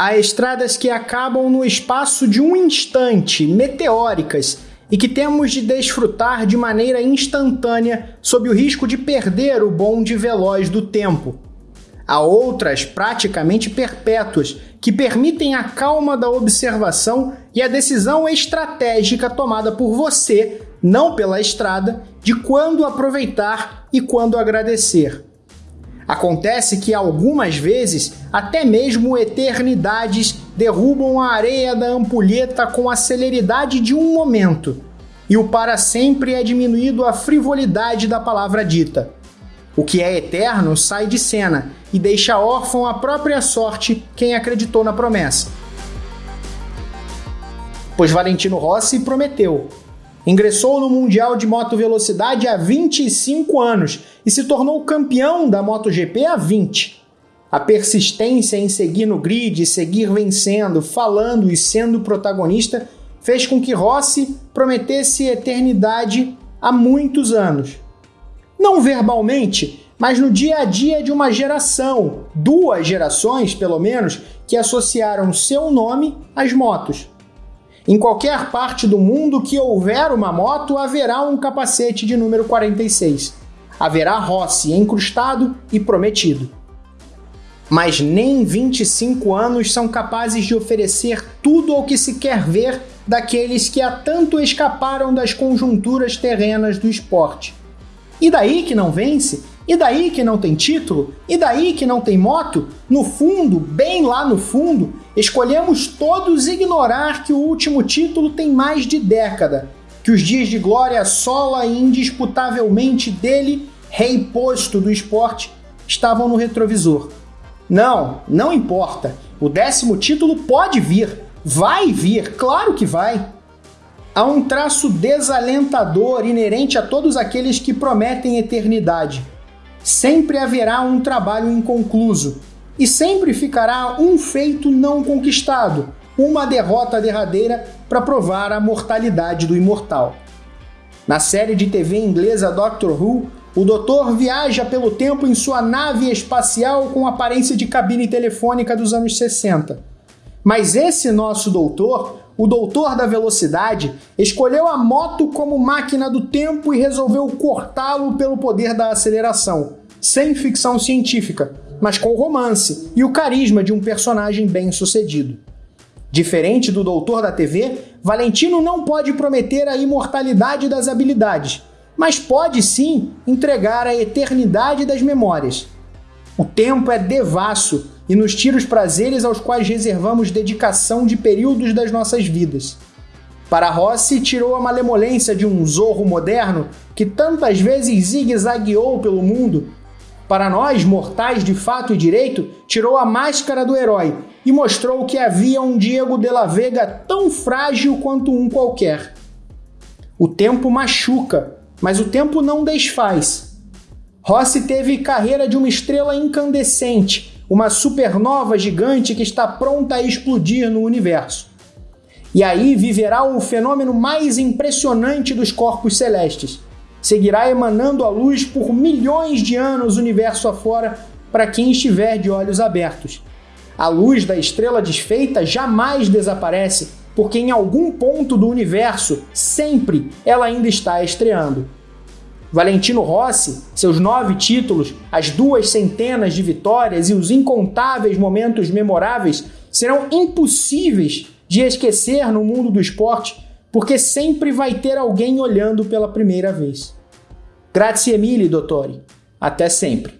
há estradas que acabam no espaço de um instante, meteóricas, e que temos de desfrutar de maneira instantânea sob o risco de perder o bonde veloz do tempo. Há outras praticamente perpétuas que permitem a calma da observação e a decisão estratégica tomada por você, não pela estrada, de quando aproveitar e quando agradecer. Acontece que algumas vezes até mesmo eternidades derrubam a areia da ampulheta com a celeridade de um momento, e o para sempre é diminuído a frivolidade da palavra dita. O que é eterno sai de cena e deixa órfão a própria sorte quem acreditou na promessa. Pois Valentino Rossi prometeu, Ingressou no Mundial de Moto Velocidade há 25 anos e se tornou campeão da MotoGP há 20. A persistência em seguir no grid, seguir vencendo, falando e sendo protagonista fez com que Rossi prometesse eternidade há muitos anos. Não verbalmente, mas no dia a dia de uma geração, duas gerações pelo menos, que associaram seu nome às motos. Em qualquer parte do mundo que houver uma moto, haverá um capacete de número 46. Haverá Rossi encrustado e prometido. Mas nem 25 anos são capazes de oferecer tudo o que se quer ver daqueles que há tanto escaparam das conjunturas terrenas do esporte. E daí que não vence? E daí que não tem título? E daí que não tem moto? No fundo, bem lá no fundo, escolhemos todos ignorar que o último título tem mais de década, que os dias de glória sola e indisputavelmente dele, rei posto do esporte, estavam no retrovisor. Não, não importa. O décimo título pode vir, vai vir, claro que vai. Há um traço desalentador inerente a todos aqueles que prometem eternidade sempre haverá um trabalho inconcluso e sempre ficará um feito não conquistado, uma derrota derradeira para provar a mortalidade do imortal. Na série de TV inglesa Doctor Who, o doutor viaja pelo tempo em sua nave espacial com aparência de cabine telefônica dos anos 60. Mas esse nosso doutor o doutor da velocidade escolheu a moto como máquina do tempo e resolveu cortá-lo pelo poder da aceleração, sem ficção científica, mas com romance e o carisma de um personagem bem-sucedido. Diferente do doutor da TV, Valentino não pode prometer a imortalidade das habilidades, mas pode sim entregar a eternidade das memórias. O tempo é devasso e nos tira os prazeres aos quais reservamos dedicação de períodos das nossas vidas. Para Rossi, tirou a malemolência de um zorro moderno que tantas vezes zigue-zagueou pelo mundo. Para nós, mortais de fato e direito, tirou a máscara do herói e mostrou que havia um Diego de la Vega tão frágil quanto um qualquer. O tempo machuca, mas o tempo não desfaz. Rossi teve carreira de uma estrela incandescente, uma supernova gigante que está pronta a explodir no universo. E aí viverá o fenômeno mais impressionante dos corpos celestes. Seguirá emanando a luz por milhões de anos universo afora para quem estiver de olhos abertos. A luz da estrela desfeita jamais desaparece, porque em algum ponto do universo, sempre ela ainda está estreando. Valentino Rossi, seus nove títulos, as duas centenas de vitórias e os incontáveis momentos memoráveis serão impossíveis de esquecer no mundo do esporte, porque sempre vai ter alguém olhando pela primeira vez. Grazie mille, dottore. Até sempre.